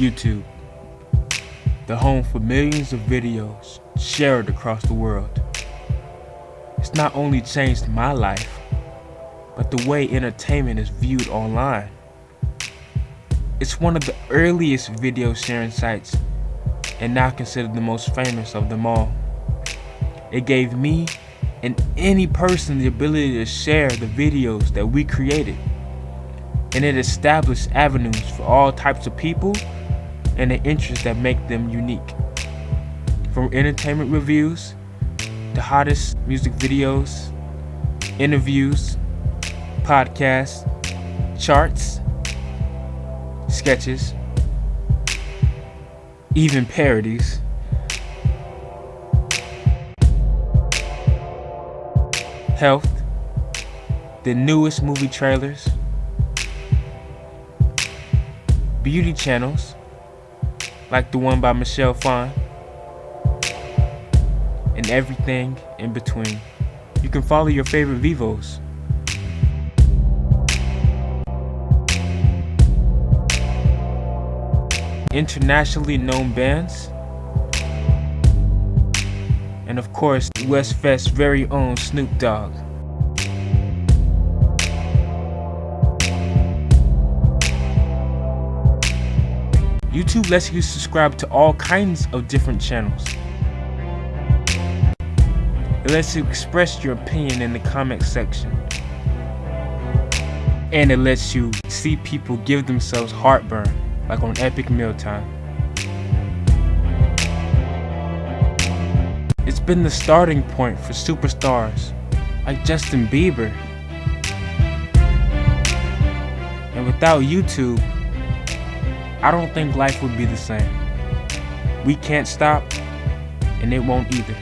YouTube, the home for millions of videos shared across the world. It's not only changed my life, but the way entertainment is viewed online. It's one of the earliest video sharing sites and now considered the most famous of them all. It gave me and any person the ability to share the videos that we created. And it established avenues for all types of people and the interests that make them unique. From entertainment reviews, the hottest music videos, interviews, podcasts, charts, sketches, even parodies. Health, the newest movie trailers, beauty channels, like the one by Michelle Phan, and everything in between. You can follow your favorite Vivos internationally known bands, and of course, Westfest's very own Snoop Dogg. YouTube lets you subscribe to all kinds of different channels. It lets you express your opinion in the comment section. And it lets you see people give themselves heartburn like on Epic Mealtime. It's been the starting point for superstars like Justin Bieber. And without YouTube, I don't think life would be the same. We can't stop, and it won't either.